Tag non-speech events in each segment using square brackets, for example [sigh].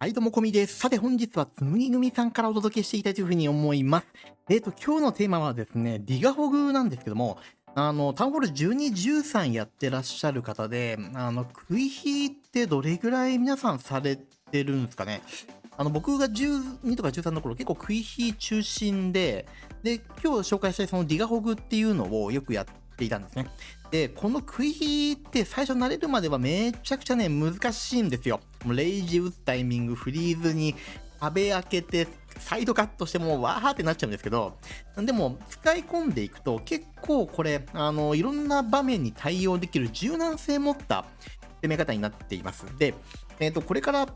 はい、どうもこみです。さて本日はつむぎ組さんからお届けしていきたいというふうに思います。えっ、と、今日のテーマはですね、ディガホグなんですけども、あの、タウンホール12、13やってらっしゃる方で、あの、食い火ってどれぐらい皆さんされてるんですかねあの、僕が12とか13の頃結構食い火中心で、で、今日紹介したいそのディガホグっていうのをよくやっていたんですね。で、この食い火って最初慣れるまではめちゃくちゃね、難しいんですよ。もうレイジ打つタイミング、フリーズに壁開けて、サイドカットしてもうわーってなっちゃうんですけど、でも使い込んでいくと結構これ、あの、いろんな場面に対応できる柔軟性持った攻め方になっています。で、えっ、と、これから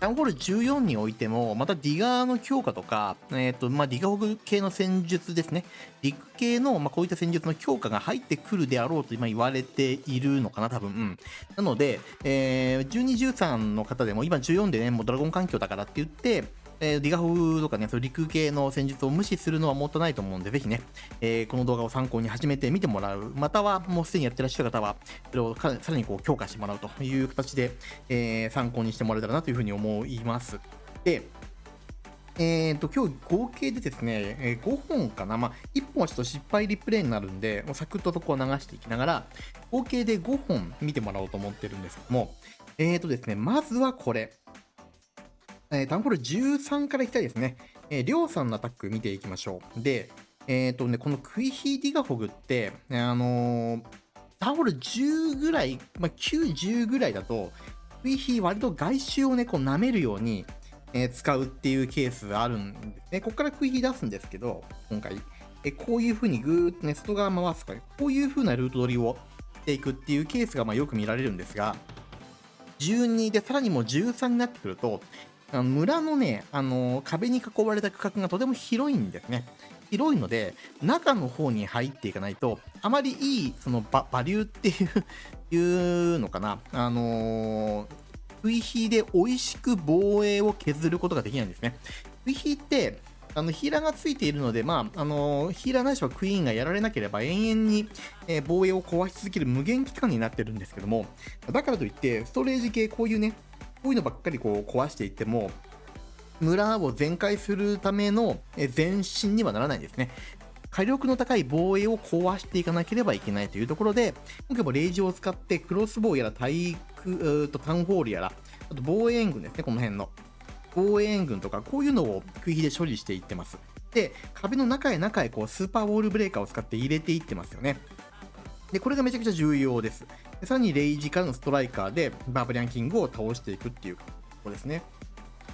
タンホール14においても、またディガーの強化とか、えっ、と、まあ、ディガホグ系の戦術ですね。陸系の、まあ、こういった戦術の強化が入ってくるであろうと今言われているのかな、多分。うん。なので、えー、12、13の方でも、今14でね、もうドラゴン環境だからって言って、えーディガホグとかね、そう陸系の戦術を無視するのはもったいないと思うんで、ぜひね、えーこの動画を参考に始めてみてもらう。または、もうすでにやってらっしゃる方は、それをさらにこう強化してもらうという形で、えー参考にしてもらえたらなというふうに思います。で、えー、と今日合計でですね、え5本かな、まあ、1本はちょっと失敗リプレイになるんで、もうサクッとそこを流していきながら、合計で5本見てもらおうと思ってるんですけども、えーとですね、まずはこれ、えータウンホール13からいきたいですね。えー、りょうさんのアタック見ていきましょう。で、えーとね、このクイヒーディガホグって、あのータウンホール10ぐらい、まあ、9、10ぐらいだと、クイヒー割と外周をね、こう舐めるように、えー使うっていうケースあるんですね。ここからクイヒー出すんですけど、今回。えこういう風にぐーっとね、外側回すとから、こういう風なルート取りをしていくっていうケースがまあよく見られるんですが、12でさらにもう13になってくると、あの村のね、あの壁に囲われた区画がとても広いんですね。広いので、中の方に入っていかないと、あまりいい、そのババリューっていう、いうのかな、あのー、食い火で美味しく防衛を削ることができないんですね。食い火って、あのヒーラーがついているので、まああのヒーラーなしはクイーンがやられなければ永遠に、えー防衛を壊し続ける無限期間になってるんですけども、だからといって、ストレージ系、こういうね、こういうのばっかりこう壊していっても、村を全開するための前進にはならないんですね。火力の高い防衛を壊していかなければいけないというところで、今回もレイジを使ってクロスボウやら体育、とタウンホールやら、あと防衛援軍ですね、この辺の。防衛援軍とか、こういうのを食い火で処理していってます。で、壁の中へ中へこうスーパーウォールブレーカーを使って入れていってますよね。で、これがめちゃくちゃ重要です。でさらにレイジからのストライカーでバーバリアンキングを倒していくっていうころですね。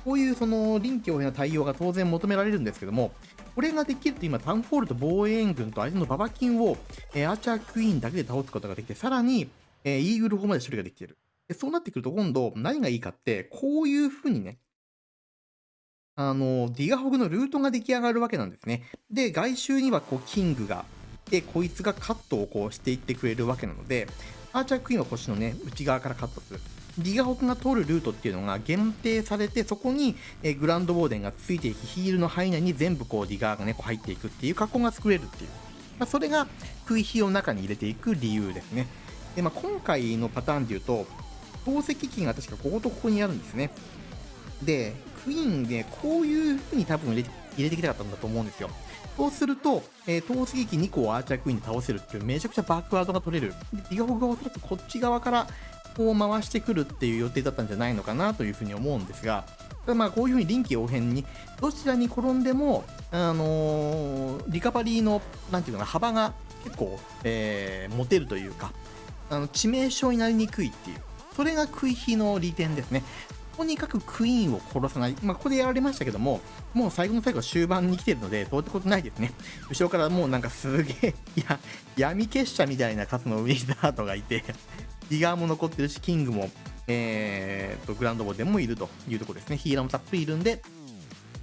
こういうその臨機応変な対応が当然求められるんですけども、これができると今、タウンホールと防衛軍と相手のババキンを、えーアーチャークイーンだけで倒すことができて、さらに、えーイーグル砲まで処理ができている。でそうなってくると今度何がいいかって、こういう風にね、あの、ディガホグのルートが出来上がるわけなんですね。で、外周にはこう、キングが、で、こいつがカットをこうしていってくれるわけなので、アーチャークイーンは腰のね、内側からカットする。ディガホグが通るルートっていうのが限定されて、そこに、えグランドウォーデンがついていき、ヒールの範囲内に全部こう、ディガーがね、こう入っていくっていう格好が作れるっていう。まあ、それが、食い火を中に入れていく理由ですね。で、まあ、今回のパターンで言うと、透析機が確かこことここにあるんですね。で、クイーンでこういう風に多分入れ入れてきたかったんだと思うんですよ。そうすると、えー、透析機2個をアーチャークイーンで倒せるっていうめちゃくちゃバックワードが取れる。で、ディガホグがおそらくこっち側からこう回してくるっていう予定だったんじゃないのかなというふうに思うんですが、ただまあこういうふうに臨機応変にどちらに転んでも、あのーリカバリーのなんていうかな幅が結構、えー持てるというか、あの致命傷になりにくいっていう、それが食い火の利点ですね。とにかくクイーンを殺さない。まあ、ここでやられましたけども、もう最後の最後終盤に来てるので、そういうことないですね。[laughs] 後ろからもうなんかすげえ、いや、[laughs] 闇結社みたいな数のウィザードがいて、[laughs] ディガーも残ってるし、キングも、えー、と、グランドボーデンもいるというところですね。ヒーラーもたっぷりいるんで、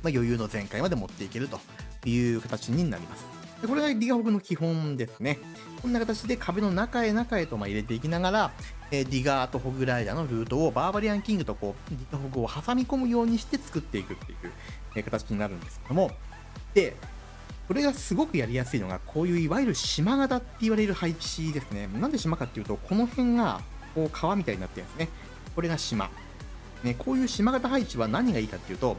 まあ、余裕の全開まで持っていけるという形になります。でこれがディガホグの基本ですね。こんな形で壁の中へ中へとまあ入れていきながら、えディガーとホグライダーのルートをバーバリアンキングとこうディガホグを挟み込むようにして作っていくっていう、え形になるんですけども、で、これがすごくやりやすいのが、こういういわゆる島型って言われる配置ですね。なんで島かっていうと、この辺がこう川みたいになってるんですね。これが島。ね、こういう島型配置は何がいいかっていうと、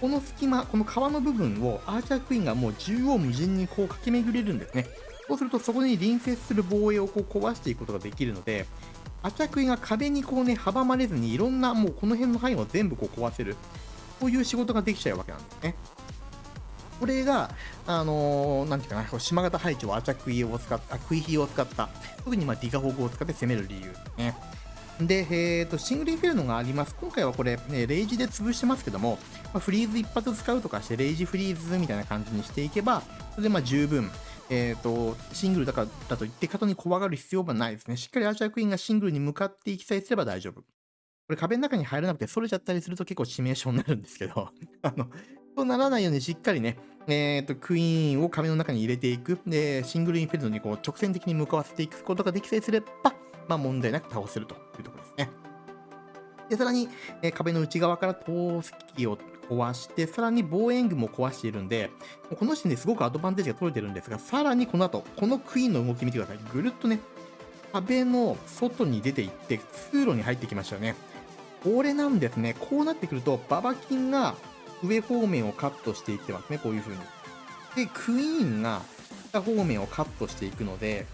この隙間、この皮の部分をアーチャークイーンがもう縦横無尽にこう駆け巡れるんですね。そうするとそこに隣接する防衛をこう壊していくことができるので、アチャクイが壁にこうね、阻まれずにいろんなもうこの辺の範囲を全部こう壊せる。こういう仕事ができちゃうわけなんですね。これが、あのー、なんていうかな、島型配置をアチャクイを使った、クイヒーを使った、特にまあディガホグを使って攻める理由ですね。で、えーと、シングルインフェルノがあります。今回はこれ、ね、レイジで潰してますけども、まあ、フリーズ一発使うとかして、レイジフリーズみたいな感じにしていけば、それでまあ十分、えーと、シングルだからだと言って方に怖がる必要はないですね。しっかりアーチャークイーンがシングルに向かっていきさえすれば大丈夫。これ壁の中に入らなくて、それちゃったりすると結構致命傷になるんですけど、[laughs] あの、そうならないようにしっかりね、えっ、ー、と、クイーンを壁の中に入れていく。で、シングルインフェルノにこう直線的に向かわせていくことができさえすれば、まあ問題なく倒せるというところですね。で、さらに、え、壁の内側から投石を壊して、さらに防衛軍も壊しているんで、この時点ですごくアドバンテージが取れてるんですが、さらにこの後、このクイーンの動き見てください。ぐるっとね、壁の外に出ていって、通路に入ってきましたよね。これなんですね。こうなってくると、ババキンが上方面をカットしていってますね。こういう風に。で、クイーンが下方面をカットしていくので、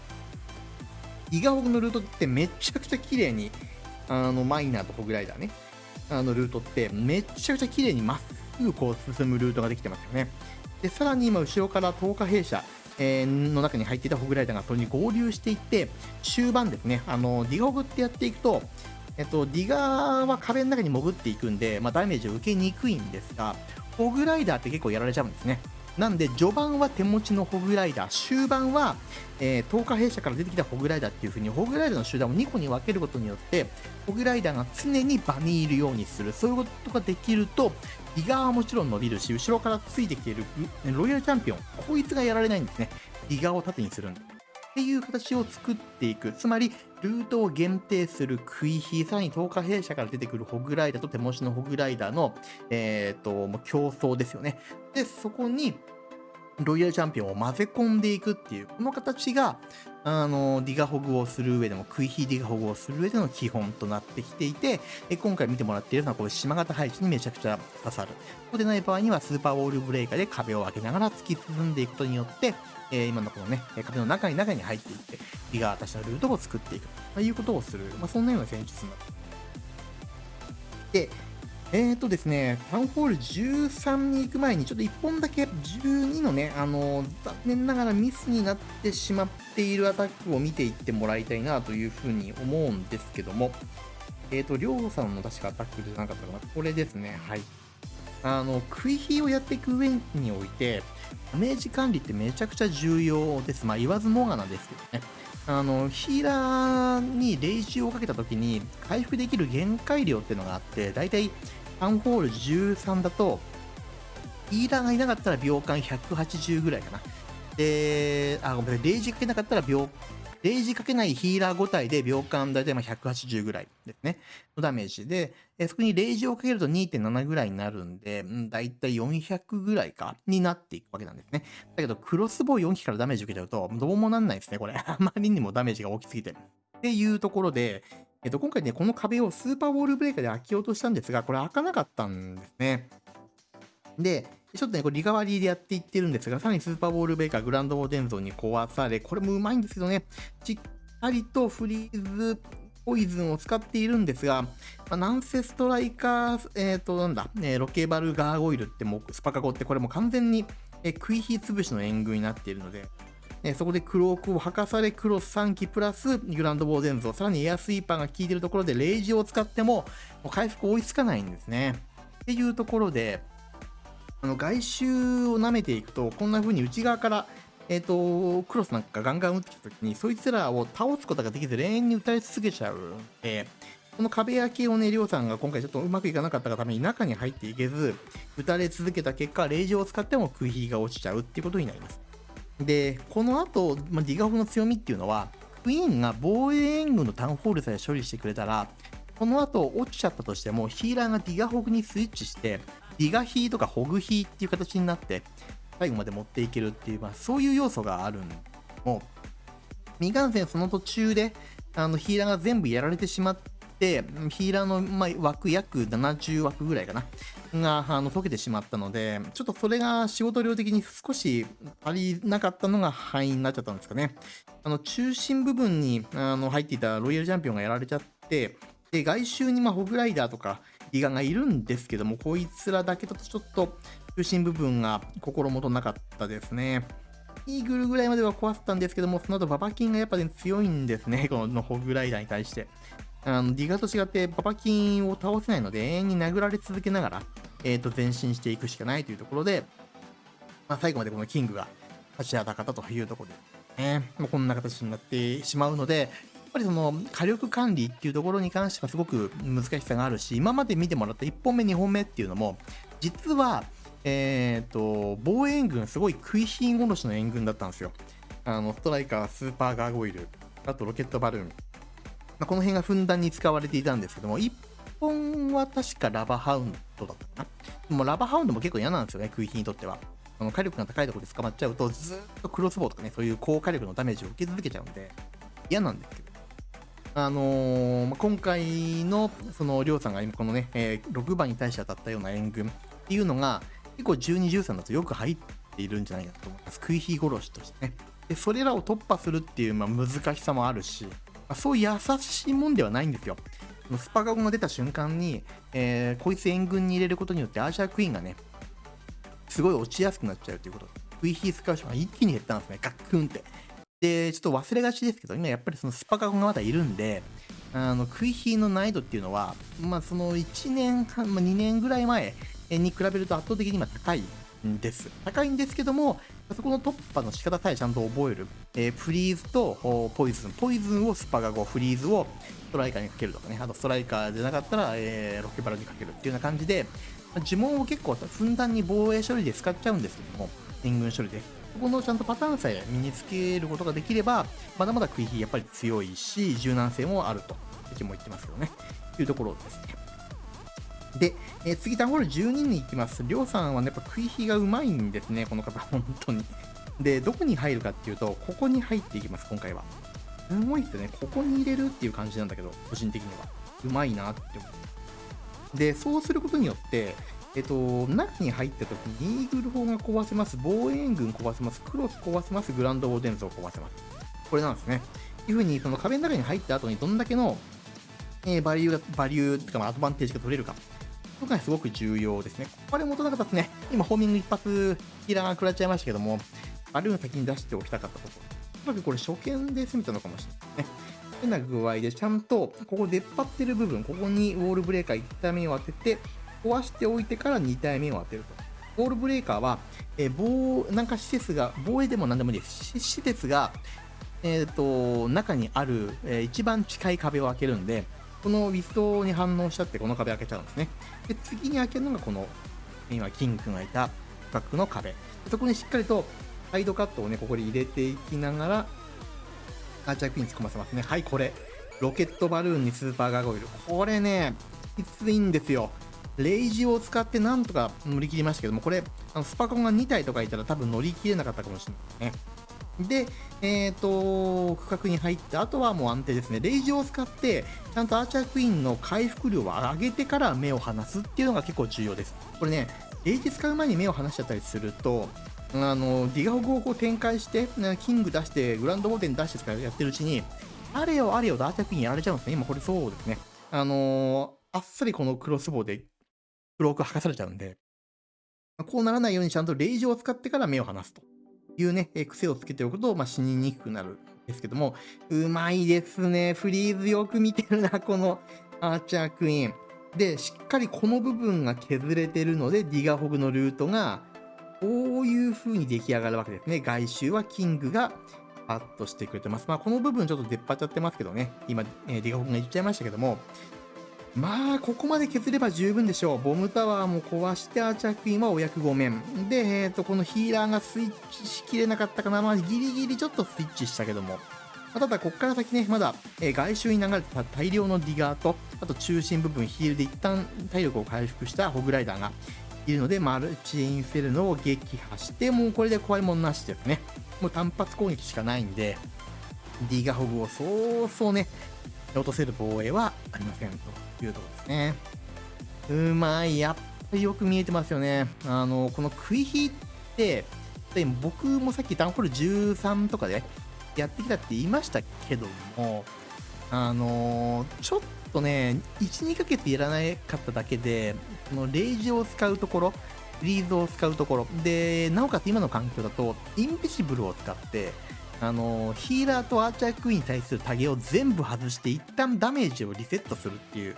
イガホグのルートってめちゃくちゃ綺麗にあの、マイナーとホグライダーね、あの、ルートって、めちゃくちゃ綺麗にまっすぐこう進むルートができてますよね。で、さらに今、後ろから10日弊社、えー、の中に入っていたホグライダーがそれに合流していって、終盤ですね、あの、ディガホグってやっていくと、えっと、ディガーは壁の中に潜っていくんで、まあ、ダメージを受けにくいんですが、ホグライダーって結構やられちゃうんですね。なんで、序盤は手持ちのホグライダー、終盤は、えー、10日弊社から出てきたホグライダーっていう風に、ホグライダーの集団を2個に分けることによって、ホグライダーが常に場にいるようにする。そういうことができると、ギガはもちろん伸びるし、後ろからついてきているロイヤルチャンピオン、こいつがやられないんですね。ギガを縦にするんで。っていう形を作っていく。つまり、ルートを限定するクイヒー、さらに10日弊社から出てくるホグライダーと手持ちのホグライダーの、えっ、ー、と、もう競争ですよね。で、そこに、ロイヤルチャンピオンを混ぜ込んでいくっていう、この形が、あの、ディガホグをする上でも、クイヒーディガホグをする上での基本となってきていて、え今回見てもらっているのは、こういう島型配置にめちゃくちゃ刺さる。そうでない場合には、スーパーウォールブレーカーで壁を開けながら突き進んでいくことによって、え、今のこのね、壁の中に中に入っていって、ディガーたちのルートを作っていくということをする、まあ、そんなような戦術になる。で、えーとですね、タウンホール13に行く前に、ちょっと1本だけ12のね、あのー、残念ながらミスになってしまっているアタックを見ていってもらいたいなというふうに思うんですけども、えーと、りょうさんの確かアタックじゃなかったかな？これですね、はい。あの、食い火をやっていく上において、ダメージ管理ってめちゃくちゃ重要です。まあ、言わずもがなですけどね。あの、ヒーラーにレイジをかけた時に回復できる限界量っていうのがあって、だいたいアンホール13だと、ヒーラーがいなかったら秒間180ぐらいかな。で、あ、ごめんなさい、レイジかけなかったら秒レイジかけないヒーラー5体で秒間だいたい180ぐらいですね。のダメージで、えそこにレイジをかけると2.7ぐらいになるんで、うん、だいたい400ぐらいか、になっていくわけなんですね。だけど、クロスボウ4機からダメージ受けちゃうと、どうもなんないですね、これ。[laughs] あまりにもダメージが大きすぎて。っていうところで、えっと、今回ね、この壁をスーパーウォールブレーカーで開けようとしたんですが、これ開かなかったんですね。で、ちょっとね、これリカバリーでやっていってるんですが、さらにスーパーボールベーカー、グランドボーデンゾーに壊され、これもうまいんですけどね、しっかりとフリーズポイズンを使っているんですが、まあ、なんせストライカー、えっ、ー、と、なんだ、えー、ロケバルガーゴイルってもうスパカゴってこれも完全に、えー、食い火潰しの援軍になっているので、えそこでクロークを吐かされ、クロス3機プラスグランドボーデンゾー、さらにエアスイーパーが効いてるところでレイジを使っても、もう回復追いつかないんですね。っていうところで、あの外周を舐めていくと、こんな風に内側から、えっ、ー、と、クロスなんかガンガン打ってきた時に、そいつらを倒すことができず、永遠に打たれ続けちゃうので、この壁焼きをね、りょうさんが今回ちょっとうまくいかなかったがために中に入っていけず、打たれ続けた結果、レイジを使っても食い火が落ちちゃうっていうことになります。で、この後、まあ、ディガフの強みっていうのは、クイーンが防衛援軍のタウンホールさえ処理してくれたら、この後落ちちゃったとしても、ヒーラーがディガホグにスイッチして、ディガヒーとかホグヒーっていう形になって、最後まで持っていけるっていう、まあ、そういう要素があるんも未完成その途中で、あの、ヒーラーが全部やられてしまって、ヒーラーの、まあ、枠約70枠ぐらいかな。が、あの、溶けてしまったので、ちょっとそれが仕事量的に少し足りなかったのが範囲になっちゃったんですかね。あの、中心部分に、あの、入っていたロイヤルチャンピオンがやられちゃって、で、外周に、まあ、ホグライダーとか、ギガがいるんですけども、こいつらだけだとちょっと、中心部分が心もとなかったですね。イーグルぐらいまでは壊せたんですけども、その後ババキンがやっぱり、ね、強いんですね、[laughs] このホグライダーに対して。あの、ディガと違ってババキンを倒せないので、永遠に殴られ続けながら、えっ、ー、と、前進していくしかないというところで、まあ、最後までこのキングが立ちはだかったというところで、ね、もうこんな形になってしまうので、ぱりその火力管理っていうところに関してはすごく難しさがあるし、今まで見てもらった1本目、2本目っていうのも、実は、えっ、ー、と、防衛援軍、すごい食い火殺しの援軍だったんですよ。あの、ストライカー、スーパーガーゴイル、あとロケットバルーン。まあ、この辺がふんだんに使われていたんですけども、1本は確かラバハウンドだったかな。でもラバハウンドも結構嫌なんですよね、食い火にとっては。あの火力が高いところで捕まっちゃうと、ずっとクロスボウとかね、そういう高火力のダメージを受け続けちゃうんで、嫌なんですけど。あのー、今回の、その、りょうさんが今このね、えー、6番に対して当たったような援軍っていうのが、結構12、13だとよく入っているんじゃないかと思います。食い火殺しとしてね。で、それらを突破するっていう、まあ、難しさもあるし、まあ、そう優しいもんではないんですよ。スパガゴが出た瞬間に、えー、こいつ援軍に入れることによってアーシャークイーンがね、すごい落ちやすくなっちゃうということで、食い火使う人が一気に減ったんですね、ガックンって。で、ちょっと忘れがちですけど、今やっぱりそのスパカゴがまだいるんで、あの、食い火の難易度っていうのは、まあその1年半、まあ、2年ぐらい前に比べると圧倒的に今高いんです。高いんですけども、そこの突破の仕方さえちゃんと覚える。えー、フリーズとポイズン。ポイズンをスパガゴ、フリーズをストライカーにかけるとかね。あとストライカーじゃなかったら、えー、ロケバラにかけるっていうような感じで、呪文を結構ふんだんに防衛処理で使っちゃうんですけども、援軍処理で。そこのちゃんとパターンさえ身につけることができれば、まだまだ食い火やっぱり強いし、柔軟性もあると。敵も言ってますけどね。というところですね。で、えー、次、タンホール12に行きます。りょうさんはね、やっぱ食い火がうまいんですね、この方、本当に。で、どこに入るかっていうと、ここに入っていきます、今回は。すごいっすね。ここに入れるっていう感じなんだけど、個人的には。うまいなって思う。で、そうすることによって、えっと、中に入った時に、イーグル砲が壊せます、防衛軍壊せます、クロス壊せます、グランドオーデンズを壊せます。これなんですね。いうふうに、その壁の中に入った後にどんだけの、えー、バリューが、バリューとか、アドバンテージが取れるか。こがすごく重要ですね。これ元なかったですね。今、ホーミング一発、キラーが食らっちゃいましたけども、バルーン先に出しておきたかったところ。おそらくこれ初見で攻めたのかもしれないですね。変な具合で、ちゃんと、ここ出っ張ってる部分、ここにウォールブレーカー1体目を当てて、壊しておいてから2体目を当てると。ウォールブレーカーは、えー、防、なんか施設が、防衛でも何でもいいです。施設が、えっ、ー、と、中にある、えー、一番近い壁を開けるんで、このウィストに反応しちゃってこの壁開けちゃうんですね。で、次に開けるのがこの、今、キングがいたバックの壁。そこにしっかりとサイドカットをね、ここで入れていきながら、アーチャークイーン突っ込ませますね。はい、これ。ロケットバルーンにスーパーガーゴイル。これね、きついんですよ。レイジを使ってなんとか乗り切りましたけども、これ、あのスパコンが2体とかいたら多分乗り切れなかったかもしれないですね。で、えっ、ー、と、区画に入って、あとはもう安定ですね。レイジを使って、ちゃんとアーチャークイーンの回復量を上げてから目を離すっていうのが結構重要です。これね、レイジ使う前に目を離しちゃったりすると、あの、ディガホグをこう展開して、キング出して、グランドモーテン出してとかやってるうちに、あれよあれよとアーチャークイーンやられちゃうんですね。今これそうですね。あのー、あっさりこのクロスボウで、ブローク剥がされちゃうんで、こうならないようにちゃんとレイジを使ってから目を離すと。いうね、癖をつけておくと、まあ、死ににくくなるんですけども、うまいですね。フリーズよく見てるな、このアーチャークイーン。で、しっかりこの部分が削れてるので、ディガホグのルートが、こういう風に出来上がるわけですね。外周はキングがパッとしてくれてます。まあ、この部分ちょっと出っ張っちゃってますけどね。今、ディガホグが言っちゃいましたけども、まあ、ここまで削れば十分でしょう。ボムタワーも壊して、アーチャークイーンはお役御免。で、えっ、ー、と、このヒーラーがスイッチしきれなかったかな。まあ、ギリギリちょっとスイッチしたけども。まあ、ただ、こっから先ね、まだ、えー、外周に流れてた大量のディガーと、あと中心部分、ヒールで一旦体力を回復したホグライダーがいるので、マルチインフェルノを撃破して、もうこれで怖いもんなしですね。もう単発攻撃しかないんで、ディガホグをそうそうね、落とせる防衛はありませんというところですね。うまい。やっぱりよく見えてますよね。あの、この食い火って、僕もさっきダンホール13とかでやってきたって言いましたけども、あのちょっとね、1、2ヶ月やらなかっただけで、このレイジを使うところ、フリーズを使うところ、で、なおかつ今の環境だと、インビシブルを使って、あのヒーラーとアーチャークイーンに対するタゲを全部外して一旦ダメージをリセットするっていう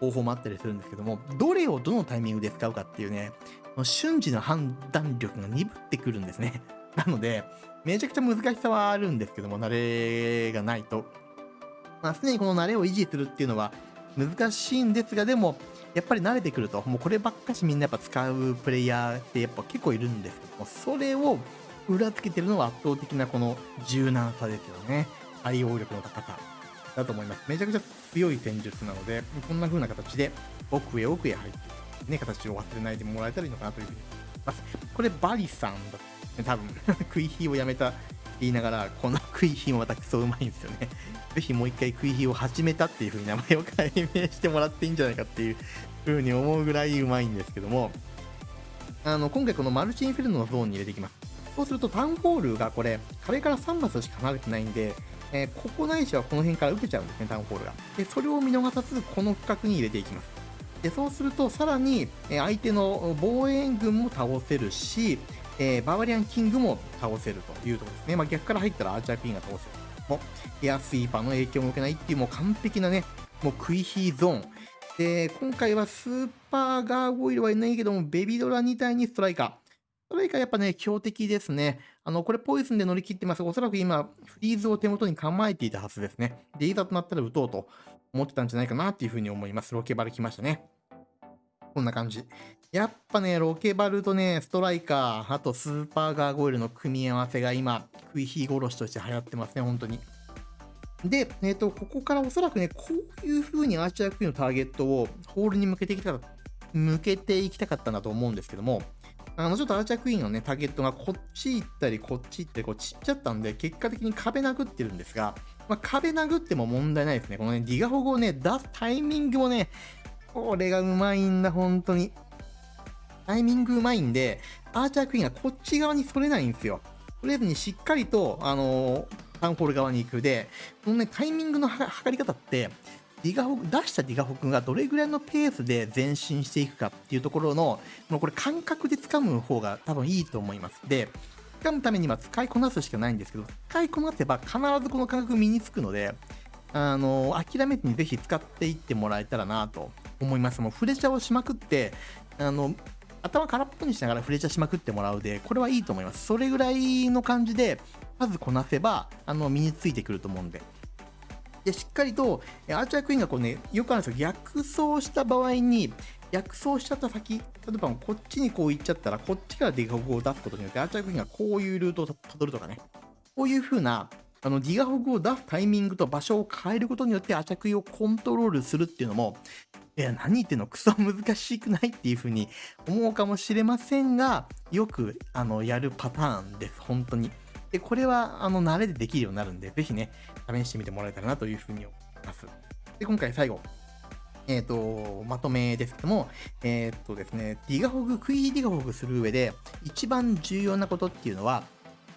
方法もあったりするんですけども、どれをどのタイミングで使うかっていうね、瞬時の判断力が鈍ってくるんですね。[laughs] なので、めちゃくちゃ難しさはあるんですけども、慣れがないと。まあ、常にこの慣れを維持するっていうのは難しいんですが、でも、やっぱり慣れてくると、もうこればっかしみんなやっぱ使うプレイヤーってやっぱ結構いるんですけども、それを裏付けてるのは圧倒的なこの柔軟さですよね。対応力の高さだと思います。めちゃくちゃ強い戦術なので、こんな風な形で奥へ奥へ入っていく、ね、形を忘れないでもらえたらいいのかなというふうに思います。これバリさんだね、多分 [laughs] 食い火をやめた言いながら、この食い火もまたクソうまいんですよね。[laughs] ぜひもう一回食い火を始めたっていう風に名前を改名してもらっていいんじゃないかっていう風に思うぐらいうまいんですけども、あの、今回このマルチインフェルノのゾーンに入れていきます。そうするとタウンホールがこれ、壁から3マスしか離れてないんで、えー、ここないしはこの辺から受けちゃうんですね、タウンホールが。で、それを見逃さず、この区画に入れていきます。で、そうすると、さらに、え相手の防衛軍も倒せるし、えー、バーバリアンキングも倒せるというところですね。まあ、逆から入ったらアーチャークイーンが倒せる。もうエアスイーパーの影響も受けないっていうもう完璧なね、もうクイヒーゾーン。で、今回はスーパーガーゴイルはいないけども、ベビドラ2体にストライカー。ストライカーやっぱね、強敵ですね。あの、これポイズンで乗り切ってますが。おそらく今、フリーズを手元に構えていたはずですね。で、いざとなったら撃とうと思ってたんじゃないかなっていうふうに思います。ロケバル来ましたね。こんな感じ。やっぱね、ロケバルとね、ストライカー、あとスーパーガーゴイルの組み合わせが今、食い火殺しとして流行ってますね、本当に。で、えっ、ー、と、ここからおそらくね、こういう風にアーチャークイーンのターゲットをホールに向けていきたかった、向けていきたかったなと思うんですけども、あの、ちょっとアーチャークイーンのね、ターゲットがこっち行ったり、こっち行って、こうちっちゃったんで、結果的に壁殴ってるんですが、まあ、壁殴っても問題ないですね。このね、ディガホゴをね、出すタイミングもね、これがうまいんだ、本当に。タイミングうまいんで、アーチャークイーンがこっち側にそれないんですよ。とりあえずにしっかりと、あのー、タウンホール側に行くで、このね、タイミングの測り方って、ディガホ出したディガホクがどれぐらいのペースで前進していくかっていうところの、もうこれ感覚で掴む方が多分いいと思います。で、掴むためには使いこなすしかないんですけど、使いこなせば必ずこの感覚身につくので、あの諦めずにぜひ使っていってもらえたらなと思います。もうフレチャーをしまくって、あの、頭空っぽにしながらフレチャーしまくってもらうで、これはいいと思います。それぐらいの感じで、まずこなせば、あの、身についてくると思うんで。で、しっかりと、アーチャークイーンがこうね、よくあるんですよ。逆走した場合に、逆走しちゃった先、例えばこっちにこう行っちゃったら、こっちからディガホグを出すことによって、アーチャークイーンがこういうルートをたどるとかね。こういう風な、あの、ディガホグを出すタイミングと場所を変えることによって、アーチャークイーンをコントロールするっていうのも、いや、何言ってんの？クソ難しくないっていう風に思うかもしれませんが、よく、あの、やるパターンです。本当に。で、これは、あの、慣れでできるようになるんで、ぜひね、試してみてもらえたらなという風に思います。で、今回最後。えっ、ー、と、まとめですけども、えっ、ー、とですね、ディガホグ、クイーディガホグする上で、一番重要なことっていうのは、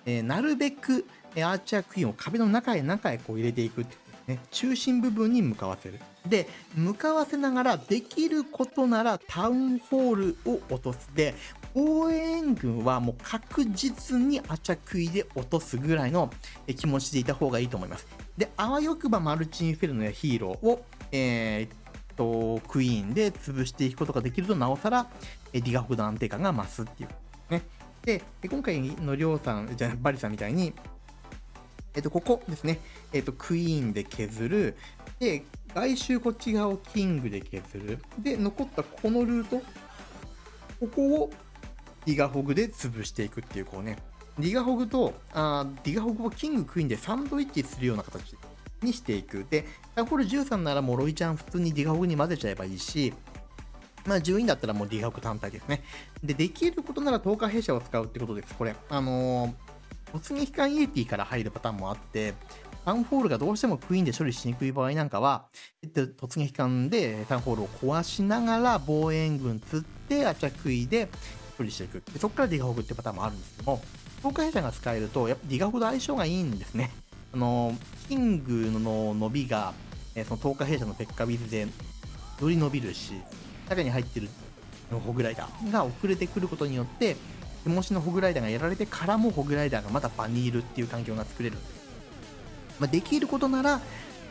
えー、なるべく、アーチャークイーンを壁の中へ中へこう入れていくっていうね、中心部分に向かわせる。で、向かわせながらできることならタウンホールを落とす。で、応援軍はもう確実にアチャクイで落とすぐらいの気持ちでいた方がいいと思います。で、あわよくばマルチインフェルノやヒーローを、えー、と、クイーンで潰していくことができると、なおさら、ディガフの安定感が増すっていう。ね。で、今回のりょうさん、じゃバリさんみたいに、えっと、ここですね。えっと、クイーンで削る。で、外周こっち側をキングで削る。で、残ったこのルート。ここをディガホグで潰していくっていう、こうね。ディガホグと、あディガホグをキング、クイーンでサンドイッチするような形にしていく。で、これ13ならもうロイチャン普通にディガホグに混ぜちゃえばいいし、まあ、12だったらもうディガホグ単体ですね。で、できることなら降下兵舎を使うってことです。これ。あのー突撃艦イエティから入るパターンもあって、タウンホールがどうしてもクイーンで処理しにくい場合なんかは、突撃艦でタウンホールを壊しながら防衛軍釣ってアチャクイで処理していく。でそこからディガホグってパターンもあるんですけども、降下兵舎が使えると、やっぱディガホグと相性がいいんですね。あの、キングの伸びが、えその降下兵舎のペッカ、ウィズでより伸びるし、中に入ってるホグライダーが遅れてくることによって、手持ちのホグライダーがやられてからもホグライダーがまた場にいるっていう環境が作れる。まあ、できることなら、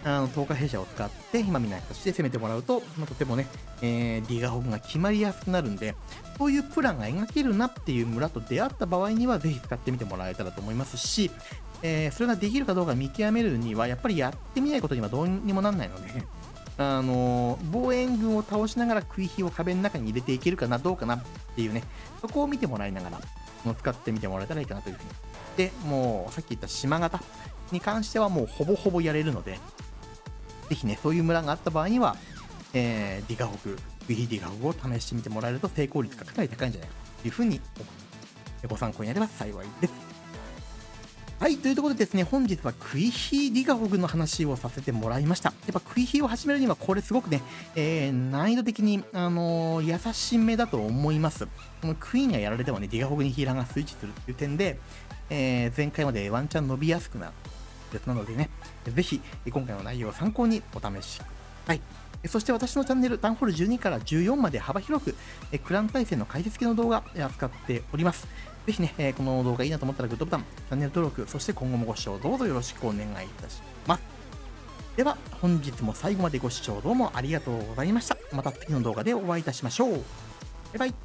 あの、10日弊社を使って、今みたい形で攻めてもらうと、まあ、とてもね、えー、ディガホグが決まりやすくなるんで、そういうプランが描けるなっていう村と出会った場合には、ぜひ使ってみてもらえたらと思いますし、えー、それができるかどうか見極めるには、やっぱりやってみないことにはどうにもなんないので、あの防衛軍を倒しながら食い火を壁の中に入れていけるかな、どうかなっていうね、そこを見てもらいながら、使ってみてもらえたらいいかなというふうに。で、もう、さっき言った島型に関してはもうほぼほぼやれるので、ぜひね、そういう村があった場合には、えー、ディガホグ、クイヒーディガホグを試してみてもらえると成功率がかなり高いんじゃないかというふうに思いますご参考になれば幸いです。はい、というところでですね、本日はクイヒーディガホグの話をさせてもらいました。やっぱクイヒーを始めるにはこれすごくね、えー、難易度的に、あのー、優しめだと思います。このクイーンがやられてもね、ディガホグにヒーラーがスイッチするっていう点で、えー、前回までワンチャン伸びやすくなるですなのでね、ぜひ今回の内容を参考にお試しください。そして私のチャンネル、タンホール12から14まで幅広く、クラン対戦の解説系の動画扱っております。ぜひね、え、この動画いいなと思ったらグッドボタン、チャンネル登録、そして今後もご視聴どうぞよろしくお願いいたします。では、本日も最後までご視聴どうもありがとうございました。また次の動画でお会いいたしましょう。バイバイ。